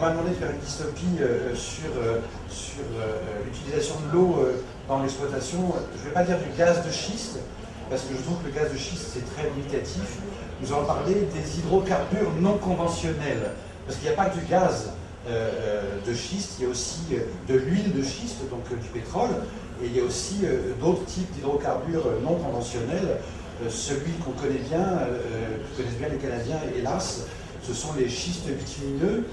m'a demandé de faire une dystopie euh, sur, euh, sur l'utilisation de l'eau dans l'exploitation. Je ne vais pas dire du gaz de schiste, parce que je trouve que le gaz de schiste, c'est très limitatif. Nous allons parler des hydrocarbures non conventionnels, parce qu'il n'y a pas que du gaz de schiste, il y a aussi de l'huile de schiste, donc du pétrole, et il y a aussi d'autres types d'hydrocarbures non conventionnels. celui qu'on connaît bien, que connaissent bien les Canadiens, hélas, ce sont les schistes bitumineux,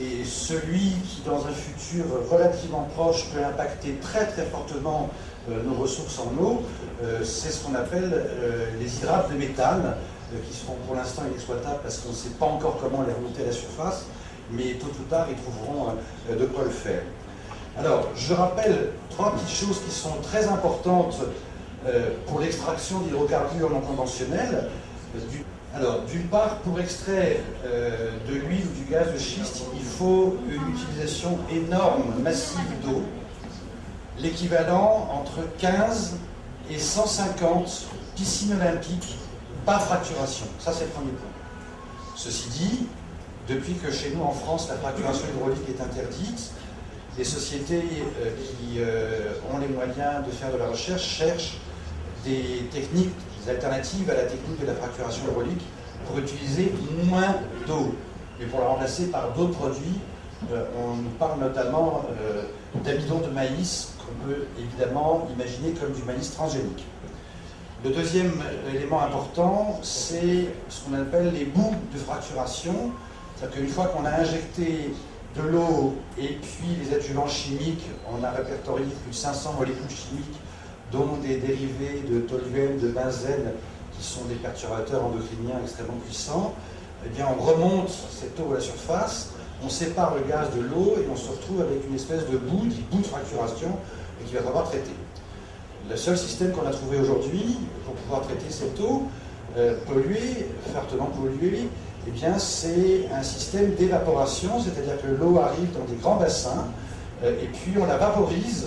et celui qui, dans un futur relativement proche, peut impacter très très fortement euh, nos ressources en eau, euh, c'est ce qu'on appelle euh, les hydrates de méthane, qui seront pour l'instant inexploitables parce qu'on ne sait pas encore comment les remonter à la surface, mais tôt ou tard, ils trouveront de quoi le faire. Alors, je rappelle trois petites choses qui sont très importantes pour l'extraction d'hydrocarbures non conventionnels. Alors, d'une part, pour extraire euh, de l'huile ou du gaz de schiste, il faut une utilisation énorme, massive d'eau, l'équivalent entre 15 et 150 piscines olympiques par fracturation. Ça, c'est le premier point. Ceci dit, depuis que chez nous en France, la fracturation hydraulique est interdite, les sociétés euh, qui euh, ont les moyens de faire de la recherche cherchent des techniques alternatives à la technique de la fracturation hydraulique pour utiliser moins d'eau, mais pour la remplacer par d'autres produits. Euh, on nous parle notamment euh, d'amidon de maïs, qu'on peut évidemment imaginer comme du maïs transgénique. Le deuxième élément important, c'est ce qu'on appelle les bouts de fracturation. C'est-à-dire qu'une fois qu'on a injecté de l'eau et puis les adjuvants chimiques, on a répertorié plus de 500 molécules chimiques dont des dérivés de toluène, de benzène, qui sont des perturbateurs endocriniens extrêmement puissants, eh on remonte cette eau à la surface, on sépare le gaz de l'eau et on se retrouve avec une espèce de bout, dit bout de fracturation, et qui va falloir traiter. Le seul système qu'on a trouvé aujourd'hui pour pouvoir traiter cette eau euh, polluée, fortement polluée, eh bien c'est un système d'évaporation, c'est-à-dire que l'eau arrive dans des grands bassins, euh, et puis on la vaporise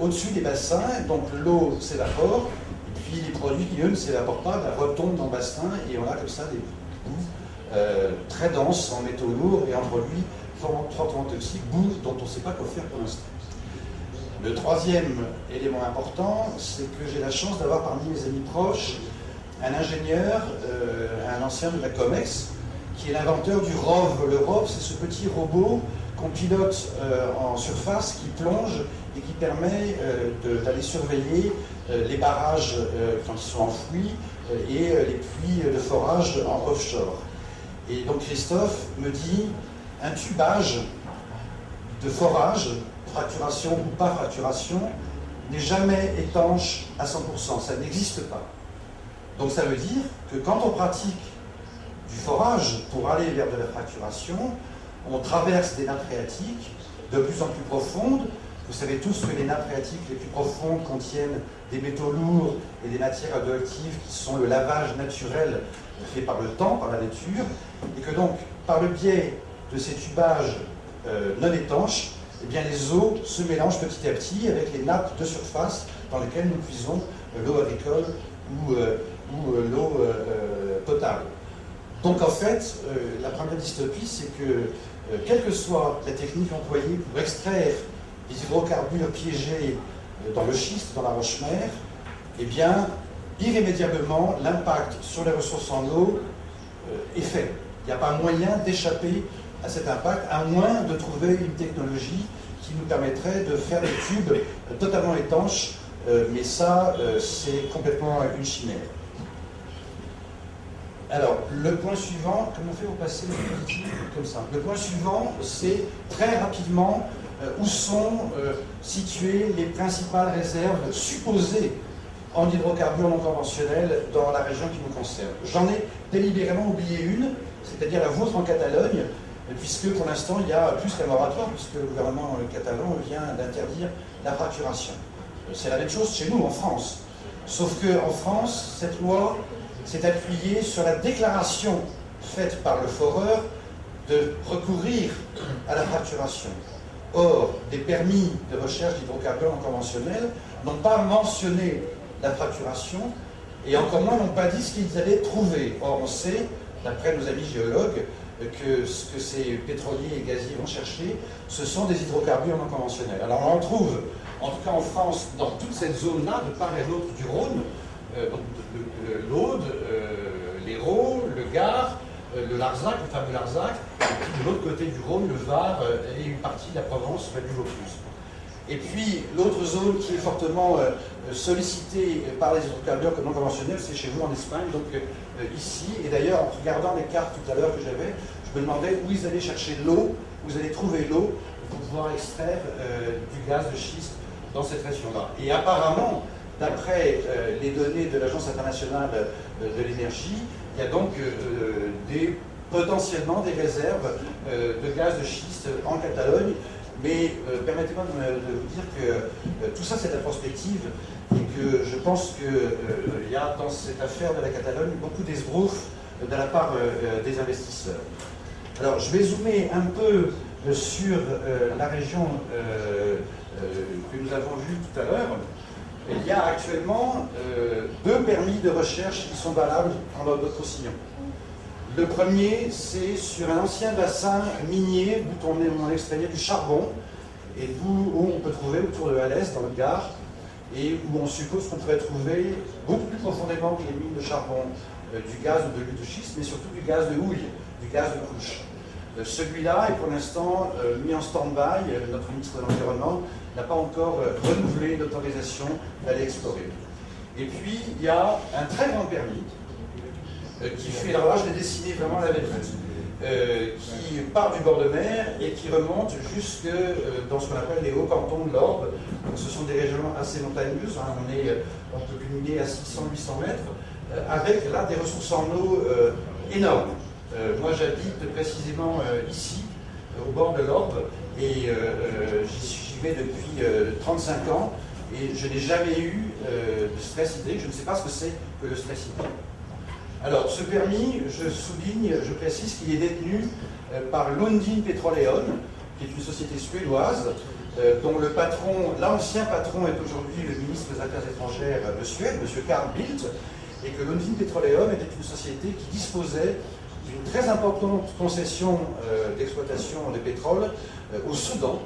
au-dessus des bassins, donc l'eau s'évapore, puis les produits qui, eux, ne s'évaporent pas, bah, retombent dans le bassin, et on a comme ça des bouts euh, très denses en métaux lourds et en produits fortement toxiques, bouts dont on ne sait pas quoi faire pour l'instant. Le troisième élément important, c'est que j'ai la chance d'avoir parmi mes amis proches un ingénieur, euh, un ancien de la COMEX, qui est l'inventeur du ROV. Le ROV, c'est ce petit robot qu'on pilote en surface qui plonge et qui permet euh, d'aller surveiller euh, les barrages euh, quand ils sont enfouis et les puits de forage en offshore. Et donc Christophe me dit, un tubage de forage, fracturation ou pas fracturation, n'est jamais étanche à 100%, ça n'existe pas. Donc ça veut dire que quand on pratique du forage pour aller vers de la fracturation, on traverse des nappes phréatiques de plus en plus profondes vous savez tous que les nappes phréatiques les plus profondes contiennent des métaux lourds et des matières radioactives qui sont le lavage naturel fait par le temps, par la nature, et que donc, par le biais de ces tubages euh, non étanches, eh bien, les eaux se mélangent petit à petit avec les nappes de surface dans lesquelles nous puisons euh, l'eau agricole ou, euh, ou l'eau potable. Donc en fait, la première dystopie, c'est que, quelle que soit la technique employée pour extraire les hydrocarbures piégés euh, dans le schiste, dans la roche-mère, eh bien, irrémédiablement, l'impact sur les ressources en eau euh, est fait. Il n'y a pas moyen d'échapper à cet impact, à moins de trouver une technologie qui nous permettrait de faire des tubes euh, totalement étanches, mais ça, c'est complètement une chimère. Alors, le point suivant, comment on fait pour passer comme ça? Le point suivant, c'est très rapidement euh, où sont euh, situées les principales réserves supposées en hydrocarbures non conventionnels dans la région qui nous concerne? J'en ai délibérément oublié une, c'est-à-dire la vôtre en Catalogne, puisque pour l'instant il y a plus qu'un moratoire, puisque le gouvernement catalan vient d'interdire la fracturation. C'est la même chose chez nous en France. Sauf qu'en France, cette loi s'est appuyée sur la déclaration faite par le foreur de recourir à la fracturation. Or, des permis de recherche d'hydrocarbures conventionnels n'ont pas mentionné la fracturation et encore moins n'ont pas dit ce qu'ils allaient trouver. Or, on sait, d'après nos amis géologues, que ce que ces pétroliers et gaziers vont chercher, ce sont des hydrocarbures non conventionnels. Alors on en trouve, en tout cas en France, dans toute cette zone-là, de part et d'autre du Rhône, euh, l'Aude, euh, l'Hérault, le Gard, euh, le Larzac, le fameux Larzac, et puis de l'autre côté du Rhône, le Var et une partie de la Provence, du Vaucluse. Et puis l'autre zone qui est fortement sollicitée par les hydrocarbures non conventionnels, c'est chez vous en Espagne, donc ici. Et d'ailleurs, en regardant les cartes tout à l'heure que j'avais, je me demandais où ils allaient chercher l'eau, où ils allaient trouver l'eau pour pouvoir extraire du gaz de schiste dans cette région-là. Et apparemment, D'après euh, les données de l'Agence internationale euh, de l'énergie, il y a donc euh, potentiellement des réserves de gaz de schiste en Catalogne, mais permettez-moi de, vous dire que tout ça c'est la prospective et que je pense qu'il y a dans cette affaire de la Catalogne beaucoup d'esbroufs de la part des investisseurs. Alors je vais zoomer un peu sur la région que nous avons vue tout à l'heure il y a actuellement euh, deux permis de recherche qui sont valables en notre sillon. Le premier, c'est sur un ancien bassin minier d'où on, extrayait du charbon et d'où on peut trouver autour de Alès, dans le Gard, et où on suppose qu'on pourrait trouver beaucoup plus profondément que les mines de charbon euh, du gaz ou de l'huile de schiste, mais surtout du gaz de houille, du gaz de couche. Euh, celui-là est pour l'instant mis en stand-by, notre ministre de l'Environnement n'a pas encore euh, renouvelé l'autorisation d'aller explorer. Et puis, il y a un très grand permis euh, qui fait, alors là je l'ai dessiné vraiment la belle euh, qui part du bord de mer et qui remonte jusque dans ce qu'on appelle les hauts cantons de l'Orbe. Ce sont des régions assez montagneuses, hein. on, est, on peut culminer à 600-800 mètres, avec là des ressources en eau énormes. Moi j'habite précisément ici, au bord de l'Orbe, et j'y suis depuis 35 euh, ans et je n'ai jamais eu euh, de stress hydrique, je ne sais pas ce que c'est que le stress hydrique. Alors, ce permis, je souligne, je précise qu'il est détenu euh, par Lundin Petroleum, qui est une société suédoise, dont le patron, l'ancien patron est aujourd'hui le ministre des Affaires étrangères de Suède, M. Carl Bildt, et que Lundin Petroleum était une société qui disposait d'une très importante concession d'exploitation de pétrole au Soudan,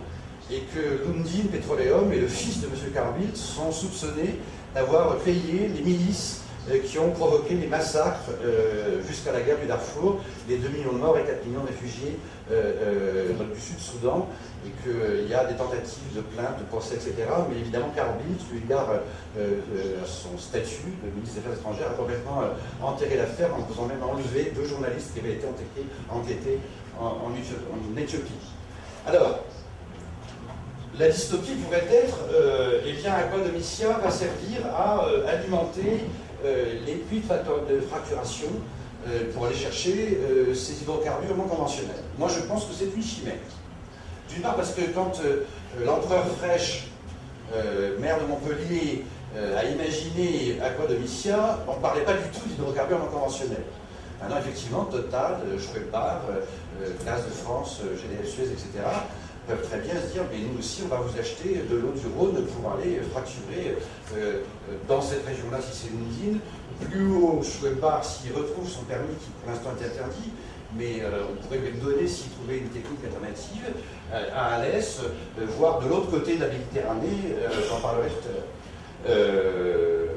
et que Lundin Petroleum et le fils de M. Carbilt sont soupçonnés d'avoir payé les milices euh, qui ont provoqué les massacres euh, jusqu'à la guerre du Darfour, les 2 millions de morts et 4 millions de réfugiés euh, du Sud-Soudan, et qu'il y a des tentatives de plainte, de procès, etc. Mais évidemment, Carbilt, eu égard à son statut de ministre des Affaires étrangères, a complètement enterré l'affaire en faisant même enlever deux journalistes qui avaient été enquêtés, en, Éthiopie. Alors, la dystopie pourrait être, euh, eh bien, Aquadomicia va servir à euh, alimenter euh, les puits de, fracturation euh, pour aller chercher ces hydrocarbures non conventionnels. Moi, je pense que c'est une chimère. D'une part parce que quand l'empereur Fraîche, maire de Montpellier, a imaginé Aquadomicia, on ne parlait pas du tout d'hydrocarbures non conventionnels. Maintenant, effectivement, Total, Schwebbar, Gaz de France, GDF Suez, etc., peuvent très bien se dire, mais nous aussi, on va vous acheter de l'eau du Rhône pour aller fracturer euh, euh, dans cette région-là, si c'est une usine. Plus haut, Schwebbar, s'il retrouve son permis, qui pour l'instant est interdit, mais euh, on pourrait lui donner s'il trouvait une technique alternative, à Alès, voire de l'autre côté de la Méditerranée, j'en parlerai tout à l'heure.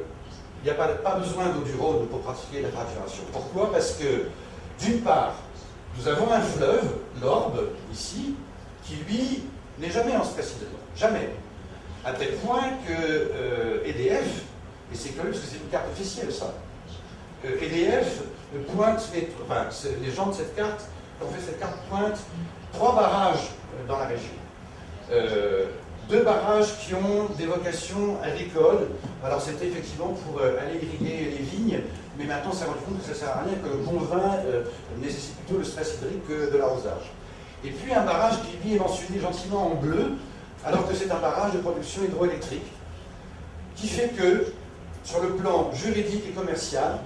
Il n'y a pas, pas besoin d'eau du Rhône pour pratiquer la fracturation. Pourquoi? Parce que, d'une part, nous avons un fleuve, l'Orbe, ici, qui lui n'est jamais en stress hydrique, jamais. À tel point que EDF, euh, e et c'est curieux parce que c'est une carte officielle ça, EDF e pointe, les, enfin les gens de cette carte, ont fait cette carte pointe trois barrages euh, dans la région. Euh, deux barrages qui ont des vocations agricoles. Alors c'était effectivement pour aller irriguer les vignes, mais maintenant on s'est rendu compte que ça ne sert à rien, que le bon vin nécessite plutôt le stress hydrique que de l'arrosage. Et puis un barrage qui lui est mentionné gentiment en bleu, alors que c'est un barrage de production hydroélectrique, qui fait que, sur le plan juridique et commercial,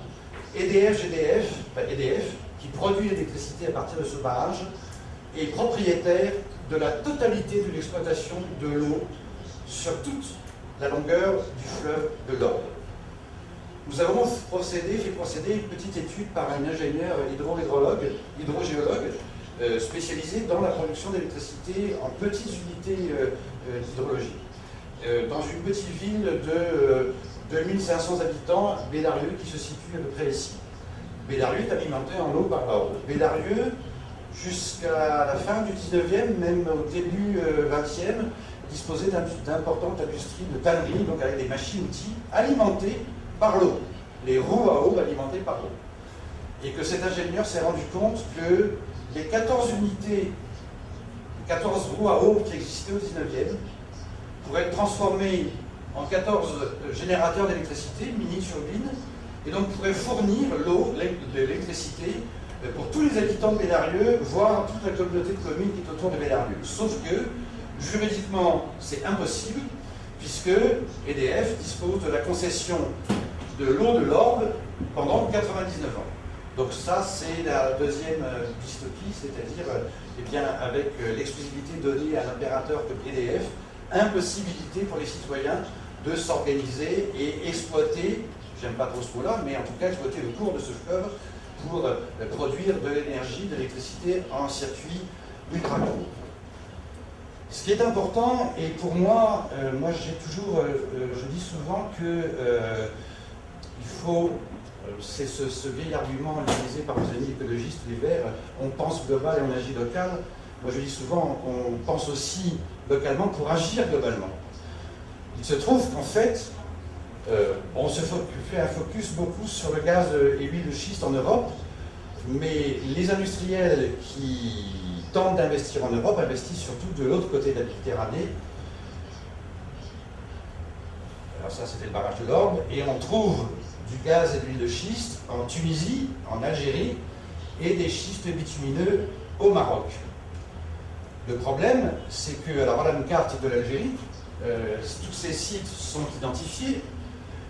EDF, GDF, EDF, qui produit l'électricité à partir de ce barrage, est propriétaire de la totalité de l'exploitation de l'eau sur toute la longueur du fleuve de l'Orbe. nous avons procédé, fait procéder une petite étude par un ingénieur hydro-hydrologue, hydrogéologue, euh, spécialisé dans la production d'électricité en petites unités euh, euh, d'hydrologie. dans une petite ville de 2500 habitants, Bédarieux, qui se situe à peu près ici. Bédarieux est alimenté en eau par l'ordre. Bédarieux, jusqu'à la fin du 19e, même au début 20e, disposait d'importantes industries de tannerie, donc avec des machines-outils alimentées par l'eau, les roues à eau alimentées par l'eau. Et que cet ingénieur s'est rendu compte que les 14 unités, 14 roues à eau qui existaient au 19e, pourraient être transformées en 14 générateurs d'électricité, mini-turbines, et donc pourraient fournir l'eau, l'électricité, euh, pour tous les habitants de Bédarieux, voire toute la communauté de communes qui est autour de Bédarieux. Sauf que, juridiquement, c'est impossible, puisque EDF dispose de la concession de l'eau de l'Orbe pendant 99 ans. Donc ça, c'est la deuxième euh, dystopie, c'est-à-dire, euh, eh bien, avec euh, l'exclusivité donnée à l'opérateur comme EDF, impossibilité pour les citoyens de s'organiser et exploiter, j'aime pas trop ce mot-là, mais en tout cas exploiter le cours de ce fleuve pour produire de l'énergie, de l'électricité en circuit ultra court. Ce qui est important, et pour moi, moi j'ai toujours, je dis souvent que il faut, c'est ce, vieil argument utilisé par nos amis écologistes, les Verts, on pense global et on agit local. Moi je dis souvent, on pense aussi localement pour agir globalement. Il se trouve qu'en fait, euh, on se fait un focus beaucoup sur le gaz et l'huile de schiste en Europe, mais les industriels qui tentent d'investir en Europe investissent surtout de l'autre côté de la Méditerranée, alors ça c'était le barrage de l'Orbe, et on trouve du gaz et de l'huile de schiste en Tunisie, en Algérie, et des schistes bitumineux au Maroc. Le problème, c'est que, alors voilà une carte de l'Algérie, euh, tous ces sites sont identifiés,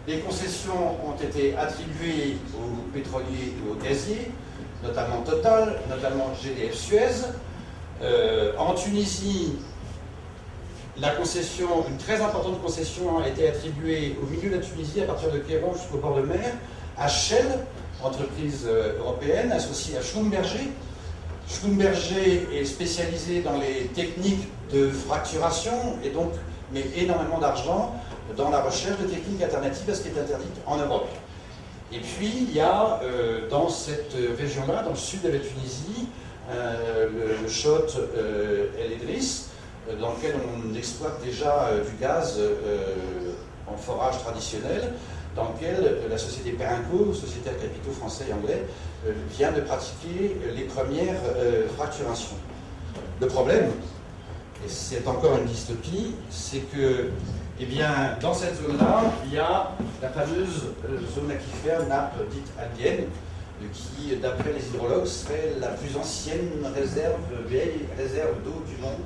les concessions ont été attribuées aux pétroliers et aux gaziers, notamment Total, notamment GDF Suez. Euh, en Tunisie, la concession, une très importante concession a été attribuée au milieu de la Tunisie, à partir de Kéron jusqu'au bord de mer, à Shell, entreprise euh, européenne, associée à Schlumberger. Schlumberger est spécialisé dans les techniques de fracturation et donc met énormément d'argent dans la recherche de techniques alternatives à ce qui est interdit en Europe. Et puis, il y a euh, dans cette région-là, dans le sud de la Tunisie, euh, le, le El Idris, euh, dans lequel on exploite déjà euh, du gaz euh, en forage traditionnel, dans lequel la société Perinco, société à capitaux français et anglais, vient de pratiquer les premières fracturations. Le problème, et c'est encore une dystopie, c'est que eh bien, dans cette zone-là, il y a la fameuse zone aquifère nappe dite albienne, qui, d'après les hydrologues, serait la plus ancienne réserve, vieille réserve d'eau du monde,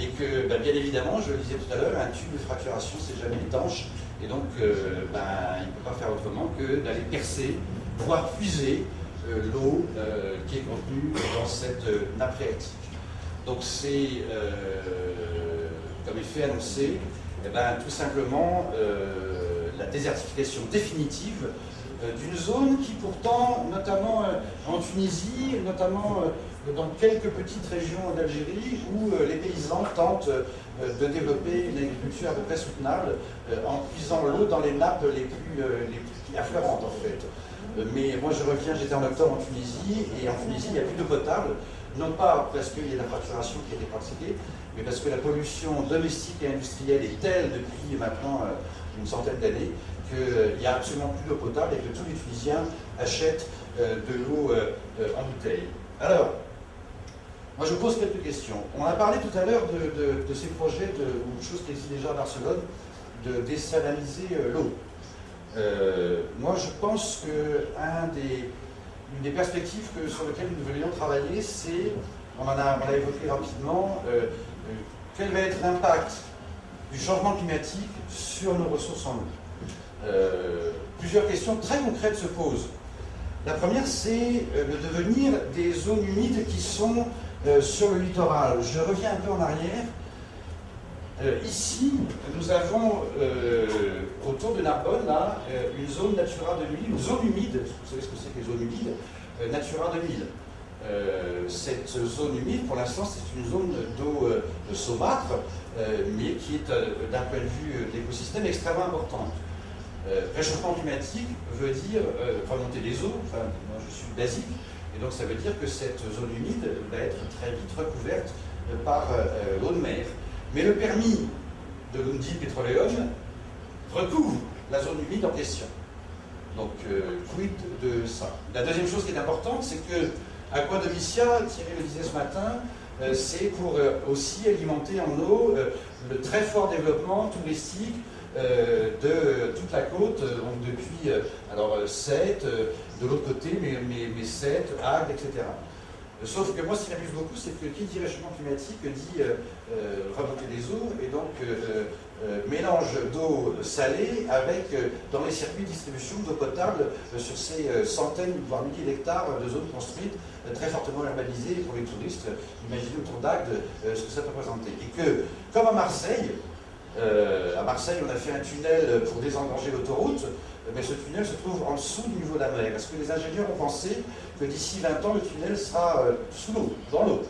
et que bah, bien évidemment, je le disais tout à l'heure, un tube de fracturation c'est jamais étanche et donc euh, bah, il ne peut pas faire autrement que d'aller percer, voire puiser euh, l'eau euh, qui est contenue dans cette nappe phréatique. Donc c'est, comme effet annoncé, eh ben, tout simplement la désertification définitive d'une zone qui pourtant, notamment en Tunisie, notamment dans quelques petites régions d'Algérie où euh, les paysans tentent euh, de développer une agriculture à peu près soutenable euh, en puisant l'eau dans les nappes les plus, les affleurantes en fait. Mais moi je reviens, j'étais en octobre en Tunisie, et en Tunisie il n'y a plus d'eau potable, non pas parce qu'il y a la fracturation qui a été pratiquée, mais parce que la pollution domestique et industrielle est telle depuis maintenant une centaine d'années qu'il n'y a absolument plus d'eau potable et que tous les Tunisiens achètent de l'eau en bouteille. Alors, moi, je pose quelques questions. On a parlé tout à l'heure de, ces projets, de, ou de choses qui existent déjà à Barcelone, de désaliniser euh, l'eau. Euh, moi, je pense qu'une des, des perspectives sur lesquelles nous devrions travailler, c'est, on en a, évoqué rapidement, euh, quel va être l'impact du changement climatique sur nos ressources en eau? plusieurs questions très concrètes se posent. La première, c'est le devenir des zones humides qui sont euh, sur le littoral. Je reviens un peu en arrière. Euh, ici, nous avons euh, autour de Narbonne, là, une zone Natura 2000, une zone humide, vous savez ce que c'est que les zones humides, Natura 2000. cette zone humide, pour l'instant, c'est une zone d'eau saumâtre, mais qui est, d'un point de vue d'écosystème, extrêmement importante. réchauffement climatique veut dire remonter des eaux, enfin, moi je suis basique, et donc ça veut dire que cette zone humide va être très vite recouverte par l'eau de mer. Mais le permis de l'Undi Petroleum recouvre la zone humide en question. Donc, euh, quid de ça? La deuxième chose qui est importante, c'est que Aquadomicia, Thierry le disait ce matin, euh, c'est pour euh, aussi alimenter en eau le très fort développement touristique de toute la côte, donc depuis alors Sète, de l'autre côté, mais, mais, mais Sète, Agde, etc. Sauf que moi, ce qui m'amuse beaucoup, c'est que qui dit réchauffement climatique dit euh, euh, remonter des eaux et donc euh, mélange d'eau salée avec, dans les circuits de distribution d'eau potable sur ces centaines, voire milliers d'hectares de zones construites, très fortement urbanisées pour les touristes. Imaginez autour d'Agde ce que ça peut représenter. Et que, comme à Marseille, à Marseille, on a fait un tunnel pour désengorger l'autoroute, mais ce tunnel se trouve en dessous du niveau de la mer. Est-ce que les ingénieurs ont pensé que d'ici 20 ans, le tunnel sera euh, sous l'eau, dans l'eau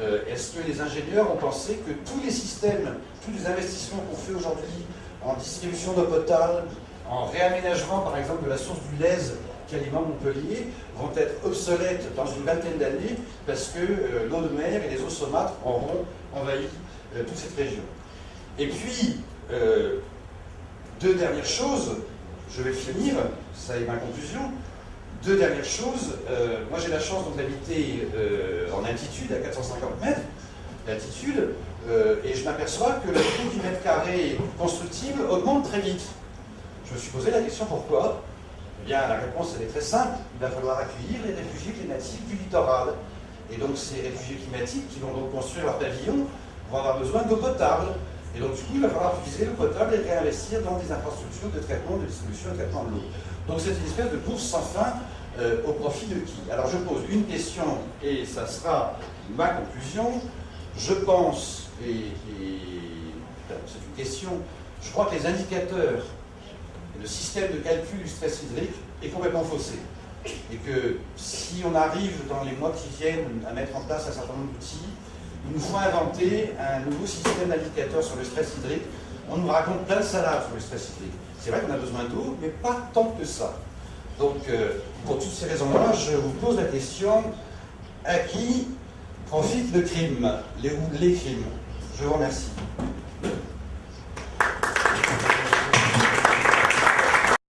euh, Est-ce que les ingénieurs ont pensé que tous les systèmes, tous les investissements qu'on fait aujourd'hui en distribution d'eau potable, en réaménagement par exemple de la source du Lèze qui alimente Montpellier, vont être obsolètes dans une vingtaine d'années parce que euh, l'eau de mer et les eaux saumâtres auront envahi toute cette région? Et puis, deux dernières choses, je vais finir, ça est ma conclusion. Deux dernières choses. Euh, moi, j'ai la chance d'habiter euh, en altitude, à 450 mètres d'altitude, euh, et je m'aperçois que le prix du mètre carré constructible augmente très vite. Je me suis posé la question pourquoi? Eh bien, la réponse, elle est très simple. Il va falloir accueillir les réfugiés climatiques du littoral. Et donc, ces réfugiés climatiques qui vont donc construire leur pavillon vont avoir besoin d'eau potable. Et donc, du coup, il va falloir utiliser le potable et réinvestir dans des infrastructures de traitement, de distribution de traitement de l'eau. Donc, c'est une espèce de course sans fin euh, au profit de qui? Alors, je pose une question, et ça sera ma conclusion. Je pense, et, c'est une question, je crois que les indicateurs et le système de calcul du stress hydrique est complètement faussé. Et que si on arrive dans les mois qui viennent à mettre en place un certain nombre d'outils, il nous faut inventer un nouveau système d'indicateurs sur le stress hydrique. On nous raconte plein de salades sur le stress hydrique. C'est vrai qu'on a besoin d'eau, mais pas tant que ça. Donc, euh, pour toutes ces raisons-là, je vous pose la question à qui profite le crime, les, les crimes Je vous remercie.